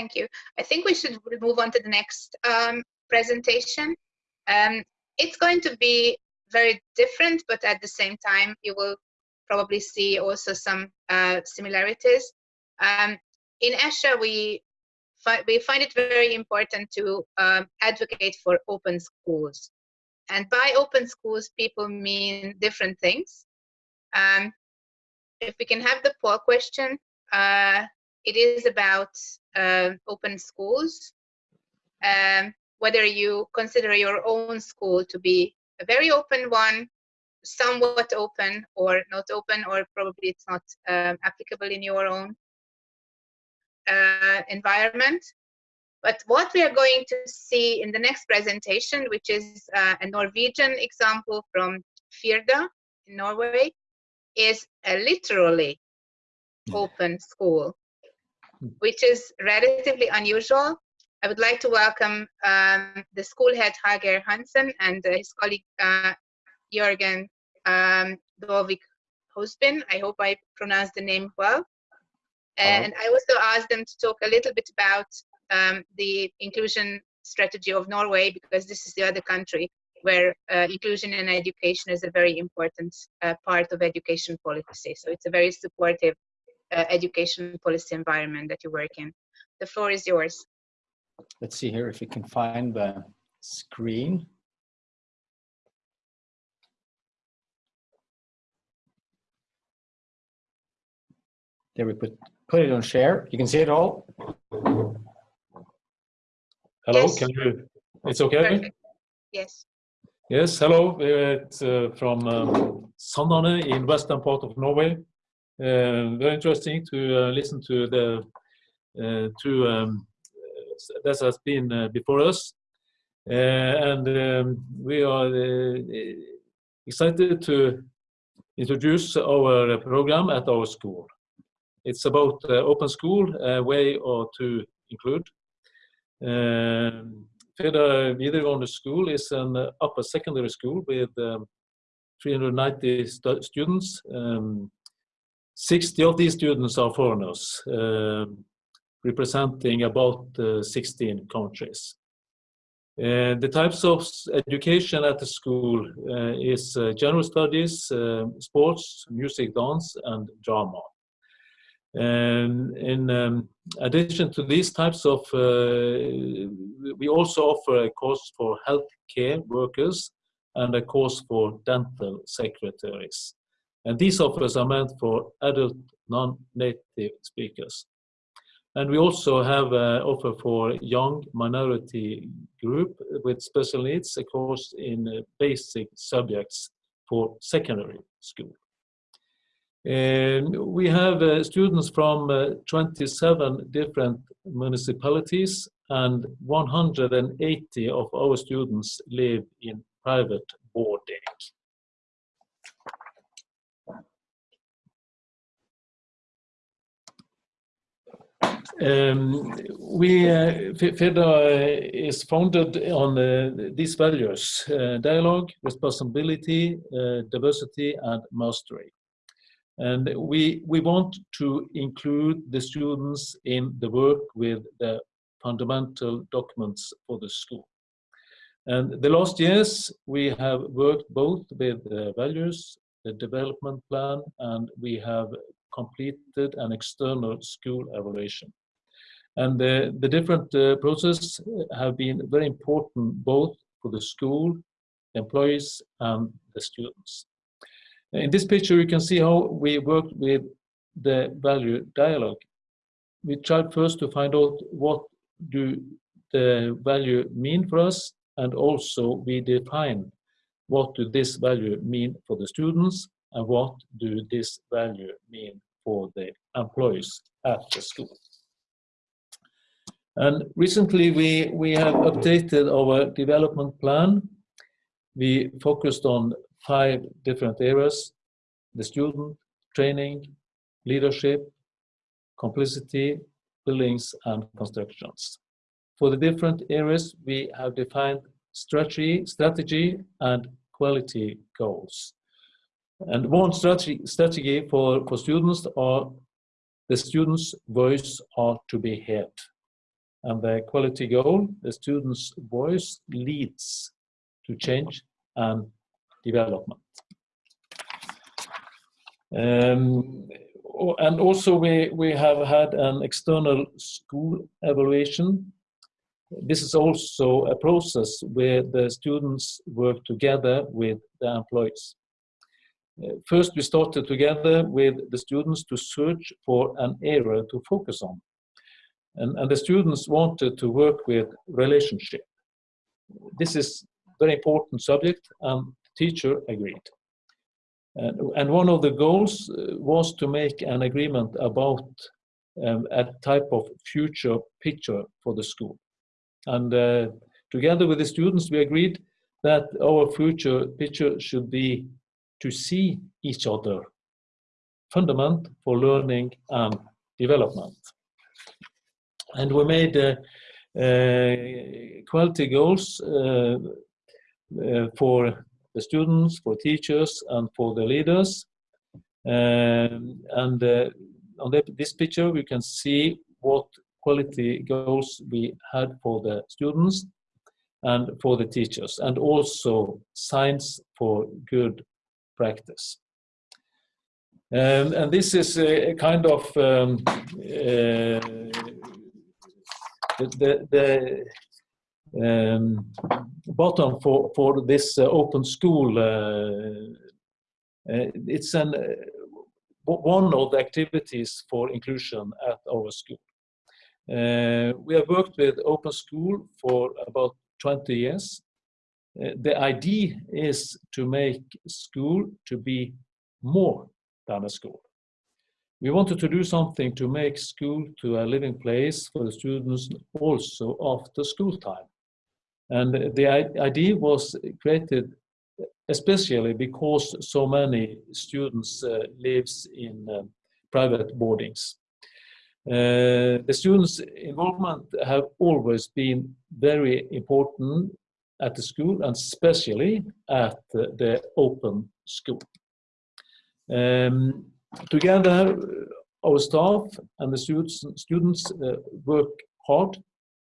Thank you. I think we should move on to the next um, presentation. Um, it's going to be very different, but at the same time, you will probably see also some uh, similarities. Um, in ESHA, we, fi we find it very important to um, advocate for open schools. And by open schools, people mean different things. Um, if we can have the poll question, uh, it is about uh, open schools. Um, whether you consider your own school to be a very open one, somewhat open or not open, or probably it's not um, applicable in your own uh, environment. But what we are going to see in the next presentation, which is uh, a Norwegian example from Firda in Norway, is a literally hmm. open school. Which is relatively unusual. I would like to welcome um, the school head Hager Hansen and uh, his colleague uh, Jürgen um, Dovik Hosbin. I hope I pronounced the name well. And I also asked them to talk a little bit about um, the inclusion strategy of Norway because this is the other country where uh, inclusion in education is a very important uh, part of education policy. So it's a very supportive uh, education policy environment that you work in. The floor is yours. Let's see here if we can find the screen. There we put, put it on share. You can see it all. Hello, yes. can you, it's okay? Perfect. Yes. Yes, hello. It's uh, from um, Sandane in western part of Norway. Uh, very interesting to uh, listen to the uh, to um, that has been uh, before us, and um, we are excited to introduce our program at our school. It's about open school, a way or to include. Um, Firda videregående school is an upper secondary school with um, 390 stu students. Um, 60 of these students are foreigners, uh, representing about uh, 16 countries. Uh, the types of education at the school uh, is uh, general studies, um, sports, music, dance, and drama. And in um, addition to these types of, uh, we also offer a course for healthcare workers and a course for dental secretaries. And these offers are meant for adult non-native speakers. And we also have an offer for young minority group with special needs, a course in basic subjects for secondary school. And we have uh, students from uh, 27 different municipalities and 180 of our students live in private boarding. Um, we uh, Firda is founded on uh, these values: uh, dialogue, responsibility, uh, diversity, and mastery. And we, we want to include the students in the work with the fundamental documents for the school. And the last years, we have worked both with the values, the development plan, and we have completed an external school evaluation. And the, the different uh, processes have been very important both for the school, the employees, and the students. In this picture, you can see how we worked with the value dialogue. We tried first to find out what do the value mean for us, and also we define what do this value mean for the students, and what do this value mean for the employees at the school. And recently we, we have updated our development plan. We focused on five different areas, the student, training, leadership, complicity, buildings, and constructions. For the different areas, we have defined strategy, strategy and quality goals. And one strategy, for, for students are the students' voice are to be heard. and the quality goal, the student's voice leads to change and development. Um, and also we, we have had an external school evaluation. This is also a process where the students work together with the employees. First, we started together with the students to search for an area to focus on. And, and the students wanted to work with relationship. This is very important subject and the teacher agreed. And, and one of the goals uh, was to make an agreement about um, a type of future picture for the school. And uh, together with the students, we agreed that our future picture should be to see each other, fundament for learning and development. And we made uh, uh, quality goals uh, uh, for the students, for teachers, and for the leaders. Um, and uh, on the, this picture, we can see what quality goals we had for the students and for the teachers, and also signs for good practice. Um, and this is a, a kind of um, uh, the, the, the um, bottom for, for this uh, open school. Uh, it's an, one of the activities for inclusion at our school. Uh, we have worked with open school for about 20 years. Uh, the idea is to make school to be more than a school. We wanted to do something to make school to a living place for the students also after school time. And the idea was created especially because so many students uh, lives in uh, private boardings. Uh, the students' involvement have always been very important at the school and especially at the, open school. Um, together, our staff and the students, students uh, work hard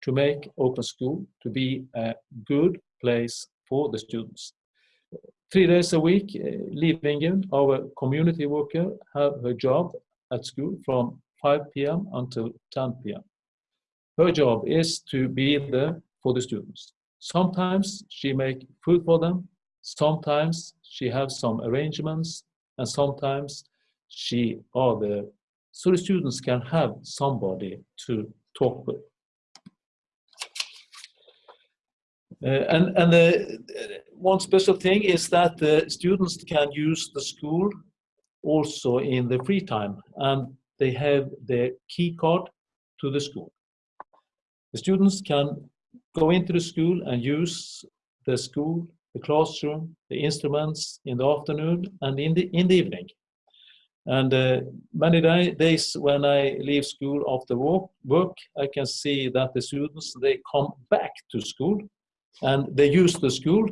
to make open school to be a good place for the students. Three days a week, uh, Liv our community worker, have her job at school from 5 p.m. until 10 p.m. Her job is to be there for the students. Sometimes she make food for them, sometimes she have some arrangements, and sometimes she or there so the students can have somebody to talk with. Uh, and and the, one special thing is that the students can use the school also in the free time, and they have their key card to the school. The students can go into the school and use the school, the classroom, the instruments in the afternoon and in the in the evening. And uh, many day, days when I leave school after work, work, I can see that the students they come back to school and they use the school.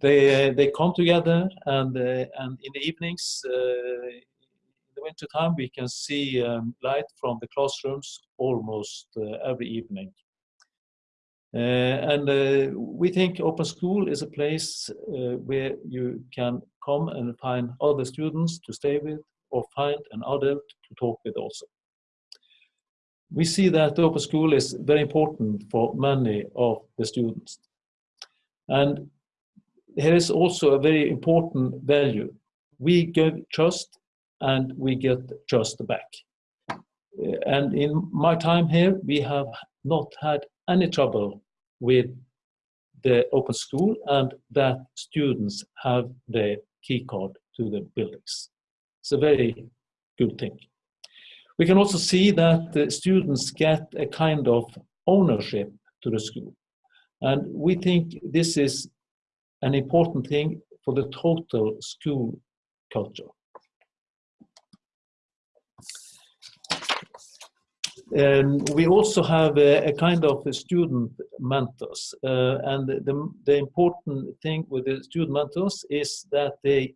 They uh, they come together and uh, and in the evenings, uh, in the winter time, we can see um, light from the classrooms almost uh, every evening. Uh, and uh, we think open school is a place uh, where you can come and find other students to stay with or find an adult to talk with also. We see that open school is very important for many of the students. And here is also a very important value. We give trust and we get trust back. And in my time here, we have not had any trouble with the open school and that students have the key card to the buildings. It's a very good thing. We can also see that the students get a kind of ownership to the school. And we think this is an important thing for the total school culture. Um, we also have a, a kind of a student mentors, uh, and the, the important thing with the student mentors is that they,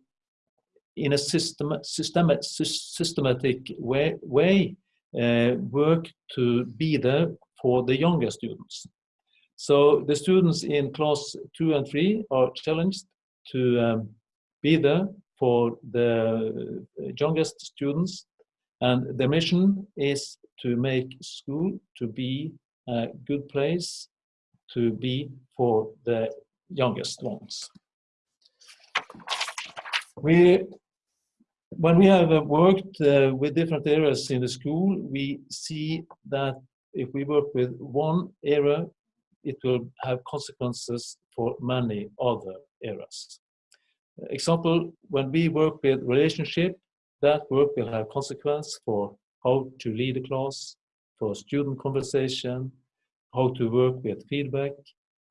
in a system, system, systematic way, way uh, work to be there for the younger students. So the students in class two and three are challenged to um, be there for the youngest students and the mission is to make school to be a good place to be for the youngest ones. We, when we have worked uh, with different areas in the school, we see that if we work with one area, it will have consequences for many other areas. Example, when we work with relationship, that work will have consequence for how to lead a class, for student conversation, how to work with feedback,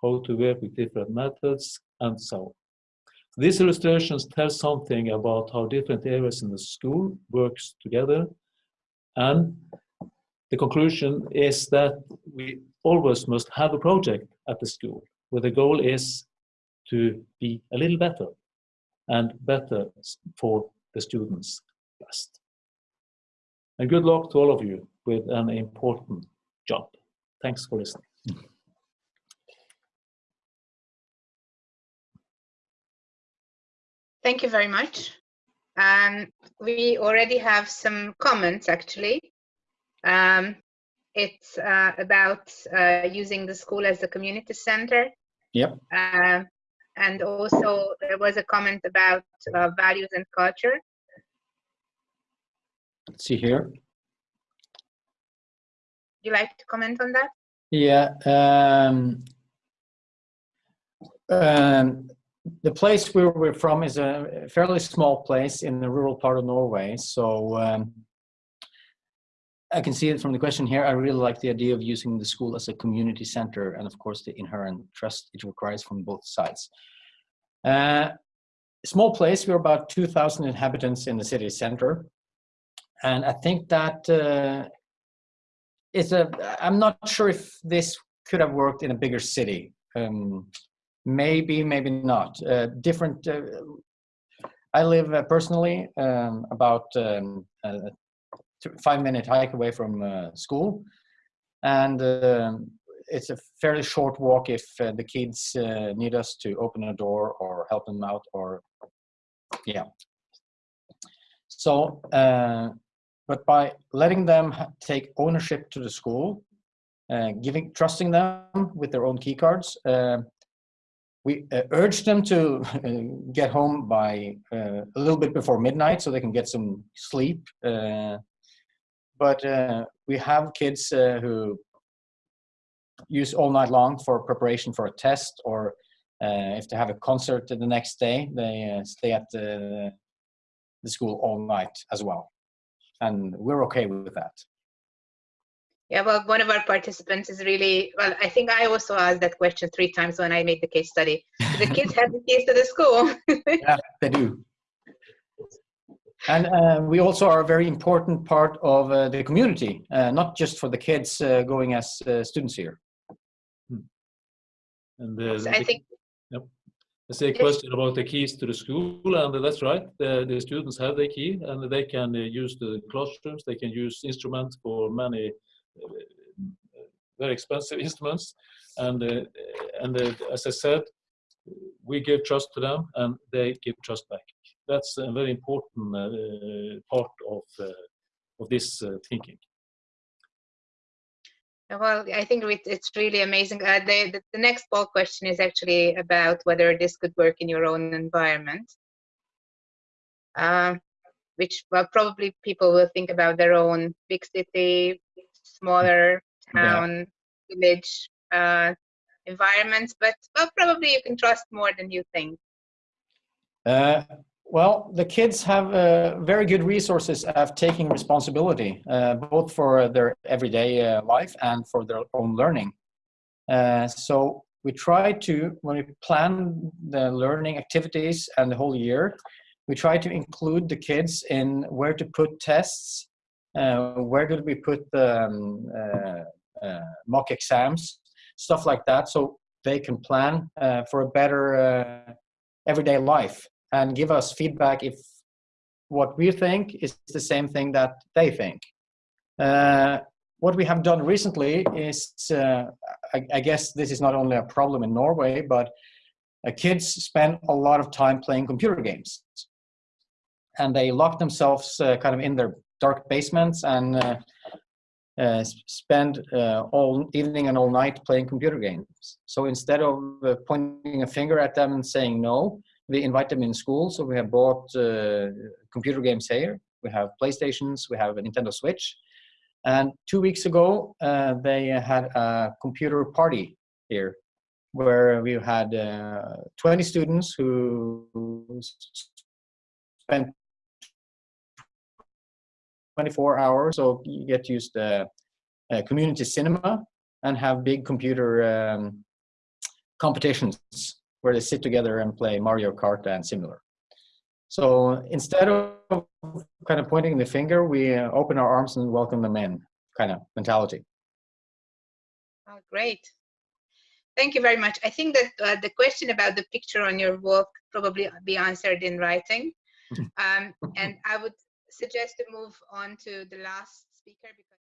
how to work with different methods, and so on. These illustrations tell something about how different areas in the school works together. And the conclusion is that we always must have a project at the school where the goal is to be a little better and better for the students best. And good luck to all of you with an important job. Thanks for listening. Thank you very much. Um, we already have some comments actually. Um, it's uh, about uh, using the school as a community center. Yep. Uh, and also there was a comment about uh, values and culture. See here. You like to comment on that? Yeah. Um, um, the place where we're from is a fairly small place in the rural part of Norway. So um, I can see it from the question here. I really like the idea of using the school as a community center and of course the inherent trust it requires from both sides. Uh, small place, we're about 2,000 inhabitants in the city center. And I think that uh, it's a, I'm not sure if this could have worked in a bigger city. Um, maybe, maybe not. Uh, different, uh, I live uh, personally um, about um, a five minute hike away from uh, school. And um, it's a fairly short walk if uh, the kids need us to open a door or help them out or, yeah. So, but by letting them take ownership to the school, uh, giving, trusting them with their own key cards, uh, we uh, urge them to get home by uh, a little bit before midnight so they can get some sleep. Uh, but uh, we have kids who use all night long for preparation for a test or if they have a concert the next day, they stay at the, the school all night as well and we're okay with that. Yeah, well, one of our participants is really, well, I think I also asked that question three times when I made the case study. The kids have the keys to the school. yeah, they do. And uh, we also are a very important part of uh, the community, uh, not just for the kids uh, going as uh, students here. Hmm. And I think There's a question about the keys to the school, and that's right. The, the students have the key, and they can uh, use the classrooms. They can use instruments for many uh, very expensive instruments, and uh, and uh, as I said, we give trust to them, and they give trust back. That's a very important uh, part of uh, of this thinking. Well, I think it's really amazing. Uh, the, the, next poll question is actually about whether this could work in your own environment. Uh, which well, probably people will think about their own big city, smaller town, yeah. village uh, environments, but well, probably you can trust more than you think. Well, the kids have uh, very good resources of taking responsibility, uh, both for their everyday uh, life and for their own learning. Uh, so we try to, when we plan the learning activities and the whole year, we try to include the kids in where to put tests, uh, where do we put the um, uh, mock exams, stuff like that, so they can plan for a better everyday life and give us feedback if what we think is the same thing that they think. Uh, what we have done recently is, uh, I, I, guess this is not only a problem in Norway, but uh, kids spend a lot of time playing computer games. And they lock themselves uh, kind of in their dark basements and uh, uh, spend uh, all evening and all night playing computer games. So instead of pointing a finger at them and saying no, we invite them in school. So we have bought computer games here. We have PlayStations, we have a Nintendo Switch, and two weeks ago, uh, they had a computer party here where we had uh, 20 students who spent 24 hours. So you get to use the uh, community cinema and have big computer um, competitions where they sit together and play Mario Kart and similar. So instead of kind of pointing the finger, we uh, open our arms and welcome them in kind of mentality. Oh, great. Thank you very much. I think that uh, the question about the picture on your wall probably be answered in writing. um, and I would suggest to move on to the last speaker because